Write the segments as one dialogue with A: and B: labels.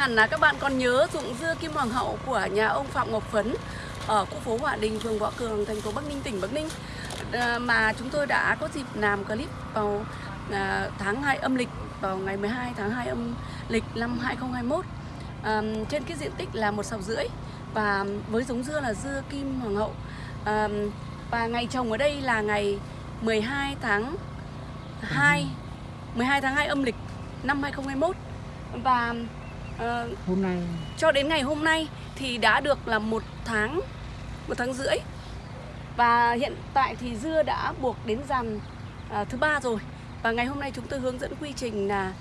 A: Hẳn là các bạn còn nhớ dụng dưa kim hoàng hậu của nhà ông Phạm Ngọc Phấn Ở khu phố Hòa Đình, phường Võ Cường, thành phố Bắc Ninh, tỉnh Bắc Ninh. À, mà chúng tôi đã có dịp làm clip vào à, tháng 2 âm lịch Vào ngày 12 tháng 2 âm lịch năm 2021 à, Trên cái diện tích là một sào rưỡi Và với giống dưa là dưa kim hoàng hậu. À, Và ngày trồng ở đây là ngày 12 tháng 2 12 tháng 2 âm lịch năm 2021 và uh,
B: hôm nay
A: cho đến ngày hôm nay thì đã được là một tháng một tháng rưỡi. Và hiện tại thì dưa đã buộc đến dàn uh, thứ ba rồi. Và ngày hôm nay chúng tôi hướng dẫn quy trình là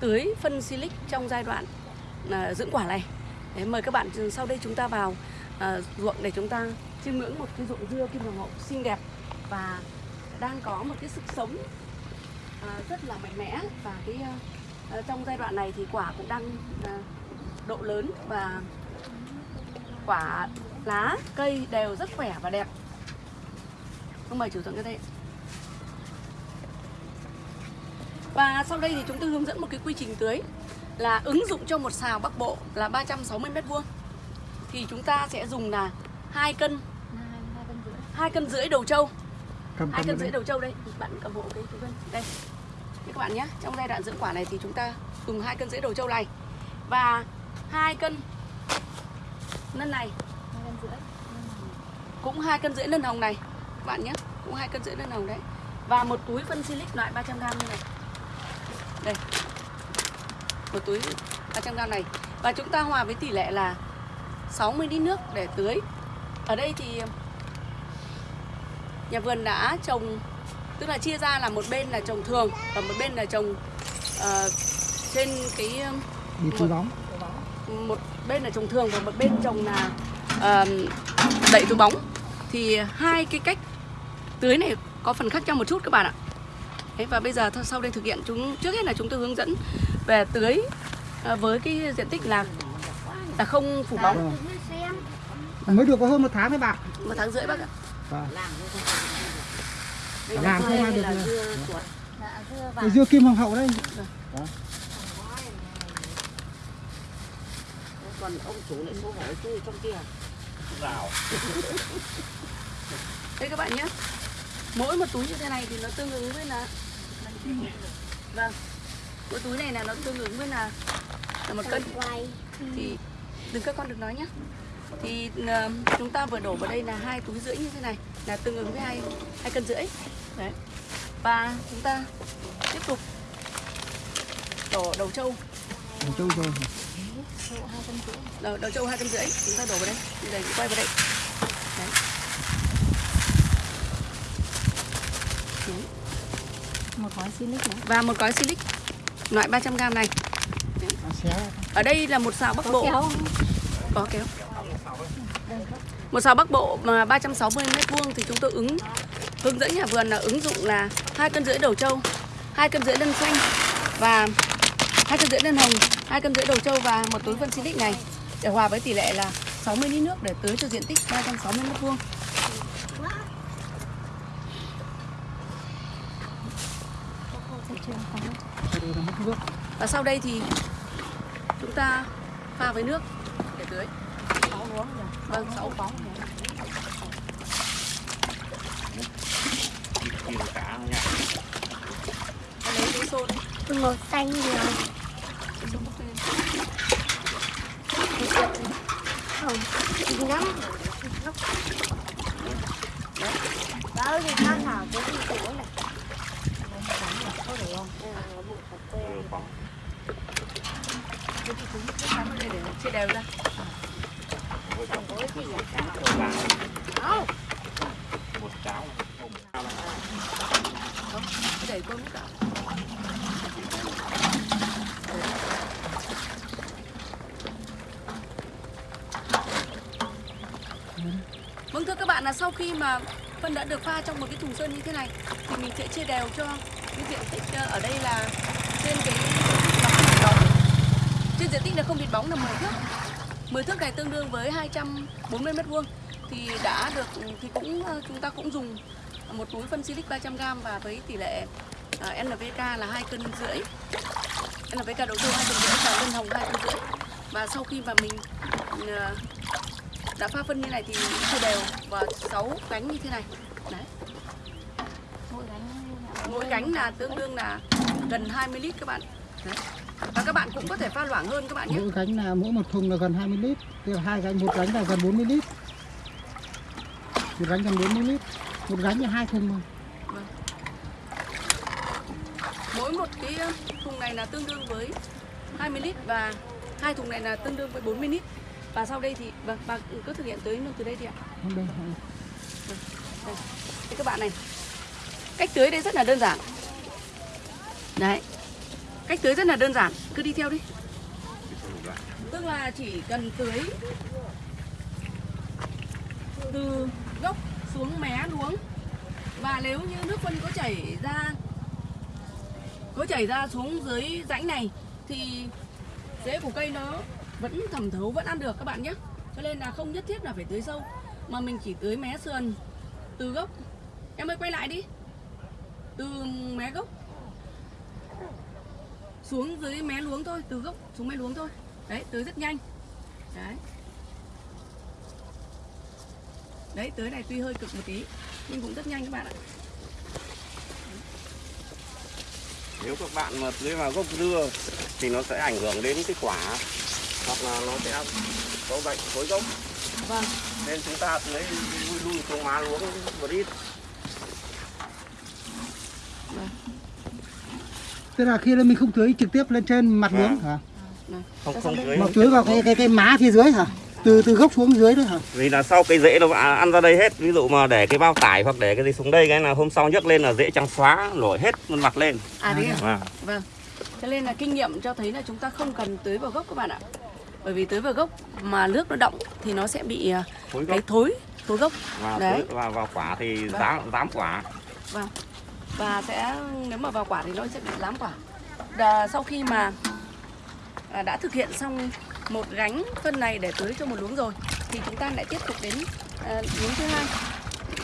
A: tưới phân silic trong giai đoạn uh, dưỡng quả này. Đấy, mời các bạn sau đây chúng ta vào uh, ruộng để chúng ta chiêm ngưỡng một cái ruộng dưa kim hoàng hậu xinh đẹp và đang có một cái sức sống uh, rất là mạnh mẽ và cái Ờ, trong giai đoạn này thì quả cũng đang à, độ lớn và quả lá cây đều rất khỏe và đẹp. Không mời chủ dụng cái đây. Và sau đây thì chúng tôi hướng dẫn một cái quy trình tưới là ứng dụng cho một xào bắc bộ là 360 mét vuông. Thì chúng ta sẽ dùng là hai cân hai cân rưỡi. Đầu trâu. Hai cân rưỡi đầu trâu đây. Bạn cầm hộ cái đây. các bạn nhé. Trong giai đoạn dưỡng quả này thì chúng ta dùng hai cân rưỡi đầu trâu này. Và hai cân nân này. Cũng hai cân rưỡi nân hồng này. Các bạn nhé cũng hai cân rưỡi nân hồng đấy. Và một túi phân silic loại 300 g như này. Đây. Một túi 300 g này. Và chúng ta hòa với tỷ lệ là 60 lít nước để tưới. Ở đây thì nhà vườn đã trồng tức là chia ra là một bên là trồng thường và một bên là trồng uh, trên cái
B: túi bóng.
A: một bên là trồng thường và một bên trồng là uh, đậy túi bóng. Thì hai cái cách tưới này có phần khác nhau một chút các bạn ạ. Đấy, và bây giờ sau đây thực hiện chúng trước hết là chúng tôi hướng dẫn về tưới uh, với cái diện tích là là không phủ bóng.
B: À. mới được có hơn một tháng đấy bạn.
A: Một tháng rưỡi bác ạ.
B: Vâng làm không ai được
A: là
B: dưa
A: chuột
B: dạ, dưa kim hoàng hậu đây.
A: Đó. còn ông chủ lại xấu hổ chui trong kia. Rào. Đây các bạn nhé. Mỗi một túi như thế này thì nó tương ứng với là vâng. Mỗi túi này là nó tương ứng với là, là một cân. Thì đừng các con được nói nhé thì uh, chúng ta vừa đổ vào đây là hai túi rưỡi như thế này là tương ứng với hai hai cân rưỡi. Đấy. Và chúng ta tiếp tục đổ đầu trâu.
B: Đầu trâu rồi
A: đầu, đầu trâu hai cân rưỡi. Chúng ta đổ vào đây. Đi đây quay vào đây. Đấy.
C: một gói silic nữa.
A: và một gói silic. Loại 300g này. Ở đây là một xào bắc bộ. có kéo một sào bắc bộ mà 360 mét vuông thì chúng tôi ứng, hướng dẫn nhà vườn là ứng dụng là hai cân rưỡi đầu trâu, hai cân rưỡi lân xanh và hai cân rưỡi lân hồng, hai cân rưỡi đầu trâu và một túi phân silic này để hòa với tỷ lệ là 60 lít nước để tưới cho diện tích 360 mét vuông. Và sau đây thì chúng ta pha với nước để tưới vâng sáu bóng lấy cái xôn
C: màu xanh nhiều không gì lắm đó thì nó nào cái gì của này có không?
A: Thế thì chúng cứ cắm ở đây để chia đều ra
D: một cháo
A: Không, cứ đẩy qua mức cả Vâng thưa các bạn là sau khi mà phân đã được pha trong một cái thùng sơn như thế này thì mình sẽ chia đều cho cái diện tích ờ, ở đây là trên cái trên diện tích là không thịt bóng là 10 thước. 10 thước này tương đương với 240 mét vuông. Thì đã được thì cũng ờ, chúng ta cũng dùng một túi phân silic 300g và với tỷ lệ ờ, uh, NPK là hai cân rưỡi. NPK đầu tư hai cân rưỡi và lân hồng hai rưỡi. Và sau khi mà mình đã pha phân như này thì chia đều và 6 cánh như thế này. Đấy.
C: Mỗi
A: cánh là tương đương là gần 20 lít các bạn. Đấy. và các bạn cũng có thể pha loãng hơn các bạn nhé.
B: Mỗi gánh là mỗi một thùng là gần 20 lít. Là hai gánh một gánh là gần 40 lít. Một gánh gần 40 lít. Một gánh là hai thùng mà.
A: Mỗi một cái ờ, thùng này là tương đương với 20 lít và hai thùng này là tương đương với 40 lít và sau đây thì vâng bà cứ thực hiện tưới nước từ đây thì ạ.
B: Đây không.
A: đây. Thế các bạn này. Cách tưới đây rất là đơn giản. Đấy. Cách tưới rất là đơn giản. Cứ đi theo đi. Tức là chỉ cần tưới từ gốc xuống mé luống. Và nếu như nước phân có chảy ra có chảy ra xuống dưới rãnh này thì rễ của cây nó vẫn thẩm thấu, vẫn ăn được các bạn nhé. Cho nên là không nhất thiết là phải tưới sâu, mà mình chỉ tưới mé sườn từ gốc. Em ơi, quay lại đi. Từ mé gốc xuống dưới mé luống thôi, từ gốc xuống mé luống thôi. Đấy, tưới rất nhanh. Đấy. Đấy, tưới này tuy hơi cực một tí, nhưng cũng rất nhanh các bạn ạ.
D: Nếu các bạn mà tưới vào gốc dưa thì nó sẽ ảnh hưởng đến cái quả hoặc là nó sẽ có bệnh khối gốc
A: vâng.
D: Nên chúng ta tưới lui lui xuống má luống một ít.
B: Tức là khi là mình không tưới trực tiếp lên trên mặt
D: Vâng.
B: luống hả
D: không không tưới.
B: Mà tưới vào cái cái cái má phía dưới hả? Từ từ gốc xuống dưới đấy hả?
D: Vì là sau cái rễ nó ăn ra đây hết. Ví dụ mà để cái bao tải hoặc để cái gì xuống đây cái là hôm sau nhấc lên là rễ trắng xóa nổi hết luôn mặt lên.
A: À thế à?
D: Vâng.
A: Vâng. Cho nên là kinh nghiệm cho thấy là chúng ta không cần tưới vào gốc các bạn ạ. Bởi vì tưới vào gốc mà nước nó động thì nó sẽ bị à,
D: khối
A: cái thối, thối gốc.
D: và
A: Đấy.
D: tưới vào, vào quả thì
A: Vâng.
D: dám dám quả
A: Vâng. Và sẽ nếu mà vào quả thì nó sẽ bị lám quả. Và sau khi mà à, đã thực hiện xong một gánh phân này để tưới cho một luống rồi thì chúng ta lại tiếp tục đến à, luống thứ hai.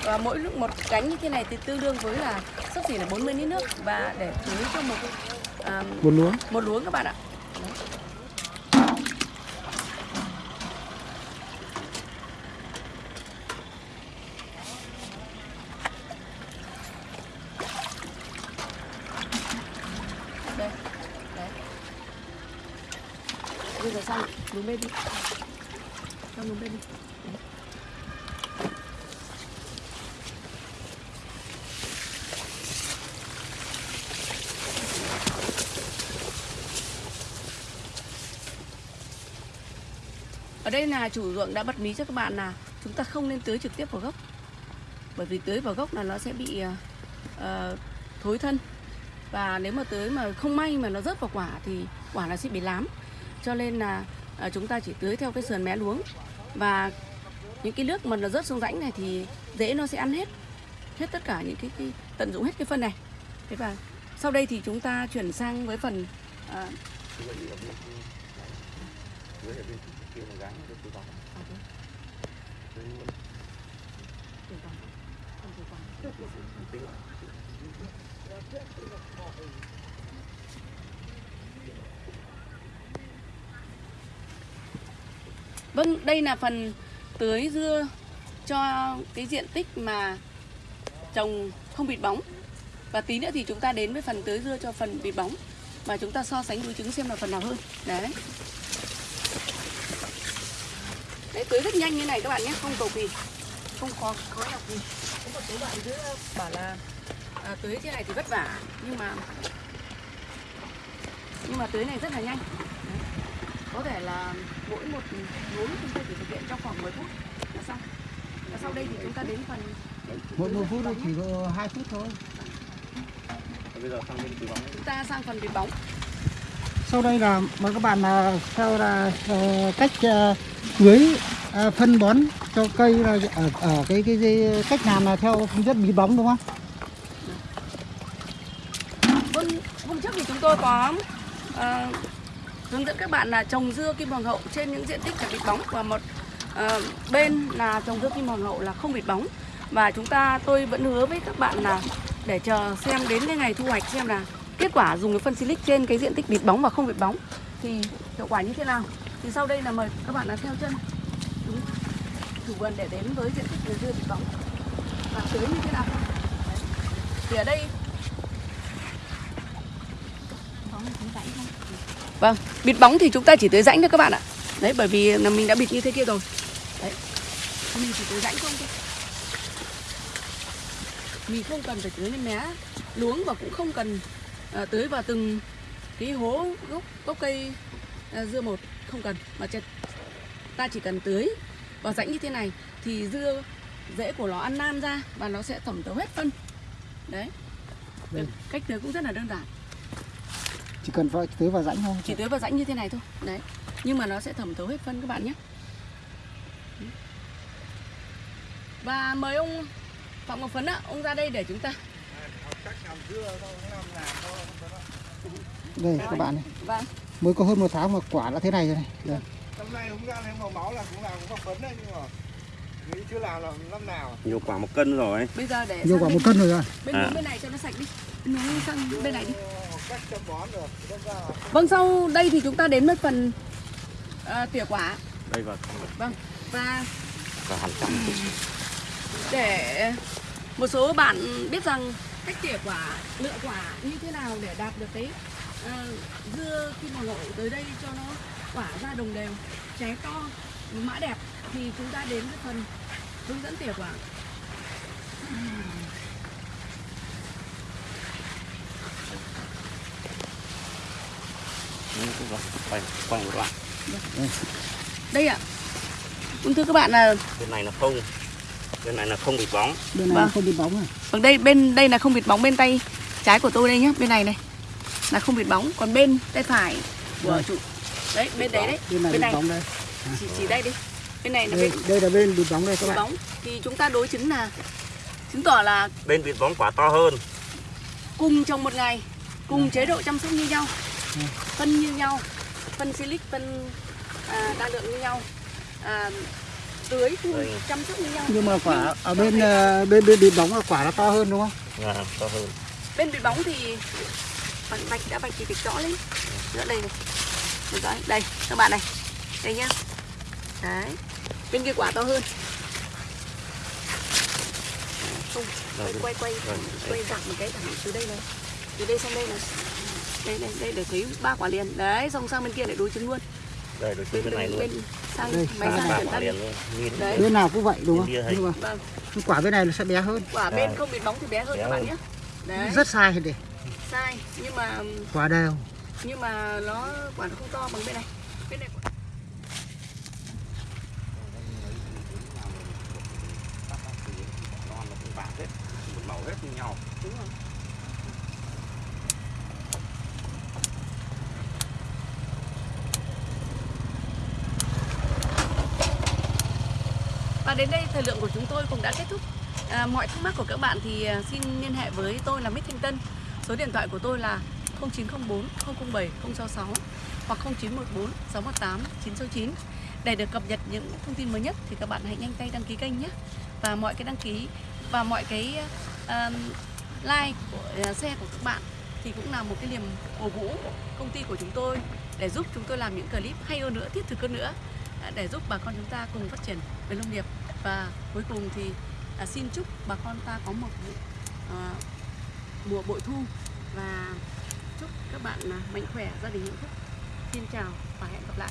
A: Và mỗi lúc một gánh như thế này thì tương đương với là sấp xỉ là 40 lít nước và để tưới cho một à,
B: một luống
A: một luống các bạn ạ. Đây, xuống sang bên đi. Sang xuống bên đi. Ở đây là chủ ruộng đã bật mí cho các bạn là chúng ta không nên tưới trực tiếp vào gốc. Bởi vì tưới vào gốc là nó sẽ bị uh, thối thân. Và nếu mà tưới mà không may mà nó rớt vào quả thì quả nó sẽ bị lám. Cho nên là Ờ, chúng ta chỉ tưới theo cái sườn mé luống. Và những cái nước mà nó rớt xuống rãnh này thì dễ nó sẽ ăn hết hết tất cả những cái, cái tận dụng hết cái phân này. Thế và sau đây thì chúng ta chuyển sang với phần ờ, Vâng, đây là phần tưới dưa cho cái diện tích mà trồng không bịt bóng. Và tí nữa thì chúng ta đến với phần tưới dưa cho phần bịt bóng và chúng ta so sánh đối chứng xem là phần nào hơn. Đấy. Đấy, tưới rất nhanh như này các bạn nhé, không cầu kỳ, không khó khó nhọc gì. Có một số bạn cứ bảo là à, tưới thế này thì vất vả, nhưng mà nhưng mà tưới này rất là nhanh. Có thể là mỗi một luống chúng ta chỉ thực hiện trong khoảng 10 phút. Là xong. Và sau đây thì chúng ta đến phần
B: một một phút chỉ có hai phút thôi.
D: Bây giờ sang bên bóng.
A: Chúng ta sang phần bịt bóng.
B: sau đây là mời các bạn là theo là ờ, cách ờ, tưới ờ, phân bón cho cây là ở, ở cái, cái cái cách làm là theo hướng dẫn bí bóng đúng không?
A: Vâng, hôm trước thì chúng tôi có ờ, hướng dẫn các bạn là trồng dưa kim hoàng hậu trên những diện tích phải bịt bóng và một uh, bên là trồng dưa kim hoàng hậu là không bịt bóng. Và chúng ta tôi vẫn hứa với các bạn là để chờ xem đến cái ngày thu hoạch xem là kết quả dùng cái phân silic trên cái diện tích bịt bóng và không bịt bóng thì hiệu quả như thế nào. Thì sau đây là mời các bạn là theo chân. Đúng. Chủ vườn để đến với diện tích dưa bịt bóng. Và tưới như thế nào? Đấy. thì ở đây. Vâng, bịt bóng thì chúng ta chỉ tưới rãnh thôi các bạn ạ. Đấy, bởi vì là mình đã bịt như thế kia rồi. Đấy, mình chỉ tưới rãnh không thôi. Mình không cần phải tưới lên mé luống và cũng không cần à, tưới vào từng cái hố gốc gốc cây à, dưa một không cần mà ta chỉ cần tưới vào rãnh như thế này thì dưa rễ của nó ăn nan ra và nó sẽ thẩm thấu hết phân. Đấy.
B: Vâng.
A: Cách tưới cũng rất là đơn giản
B: chỉ cần phải tưới vào rãnh thôi.
A: Chỉ tưới vào rãnh như thế này thôi. Đấy. Nhưng mà nó sẽ thẩm thấu hết phân các bạn nhé. Và mời ông phạm ngọc phấn ạ. Ông ra đây để chúng ta.
B: Đây các bạn này.
A: Vâng.
B: Mới có hơn một tháng mà quả đã thế này rồi này. Đây.
E: năm nay không ra màu máu là cũng làm cũng có phấn đấy nhưng mà nghĩ chưa làm là năm nào.
D: Nhiều quả một cân rồi.
A: Bây giờ để
B: nhiều quả một cân rồi à.
A: bên
D: À.
A: bên này cho nó sạch đi. Hướng sang bên này đi Vâng sau đây thì chúng ta đến với phần à, tỉa quả.
D: Đây vào
A: vâng và
D: và hàng trăm
A: để một số bạn biết rằng cách tỉa quả lựa quả như thế nào để đạt được cái à, dưa khi mà ngộ tới đây cho nó quả ra đồng đều trái to mã đẹp thì chúng ta đến với phần hướng dẫn tỉa quả.
D: Ừ, cũng rồi. Quay quay một đoạn
A: đây ạ. Cũng thưa các bạn là
D: bên này là không. Bên này là không bị bóng.
B: Bên này
A: Vâng.
B: không bị bóng này
A: vâng đây bên đây là không bịt bóng bên tay trái của tôi đây nhá bên này này. Là không bịt bóng còn bên tay phải của
B: Vâng.
A: chủ. Đấy bên đấy đấy
B: bên này
A: bên
B: bị
A: này.
B: bóng đây.
A: Chỉ chỉ đây đi. Bên này là
B: đây,
A: bên
B: đây là bên bị bóng đây các
A: bịt
B: bạn.
A: bóng. Thì chúng ta đối chứng là chứng tỏ là
D: bên bị bóng quả to hơn.
A: cùng trồng một ngày cùng chế độ chăm sóc như nhau.
B: Ừ.
A: phân như nhau phân silic phân à, đa lượng như nhau. À, tưới phun chăm sóc như nhau.
B: Nhưng mà quả ở bên ờ, bên bên bị bóng là quả nó to hơn đúng không?
D: À, to hơn.
A: Bên bịt bóng thì vạch vạch đã vạch thì vạch rõ lên. Giữa đây này. Được rồi, đây các bạn này. Đây nhá. Đấy. Bên kia quả to hơn. Không quay quay quay quay một cái thẳng từ đây này. Từ đây sang đây này đây đây đây để thấy ba quả liền. Đấy xong sang bên kia để đối chứng luôn.
D: Đây đối bên, bên này luôn.
A: bên sang
B: Đây,
A: máy sang chuyển
D: quả
A: ta đi
D: liền luôn. Nhìn
A: Đấy.
B: bên nào cũng vậy đúng không? nhưng mà
A: vâng.
B: Quả bên này nó sẽ bé hơn.
A: Quả bên
D: À.
A: không bịt bóng thì bé hơn
D: Bé
A: các bạn nhé. Đấy.
B: Rất sai thì để
A: sai nhưng mà
B: quả đều.
A: nhưng mà nó quả nó không to bằng bên này. Bên này quả-
D: hết. Một màu hết như nhau.
A: Đúng rồi Và đến đây thời lượng của chúng tôi cũng đã kết thúc. À, mọi thắc mắc của các bạn thì à, xin liên hệ với tôi là Mít Thanh Tân. Số điện thoại của tôi là 0904 007 066 hoặc 0914 618 969. Để được cập nhật những thông tin mới nhất thì các bạn hãy nhanh tay đăng ký kênh nhé. Và mọi cái đăng ký và mọi cái uh, like của à, uh, xe của các bạn thì cũng là một cái niềm cổ vũ của công ty của chúng tôi để giúp chúng tôi làm những clip hay hơn nữa, thiết thực hơn nữa để giúp bà con chúng ta cùng phát triển về nông nghiệp. Và cuối cùng thì à, xin chúc bà con ta có một à, mùa bội thu và chúc các bạn à, mạnh khỏe gia đình hạnh phúc. Xin chào và hẹn gặp lại.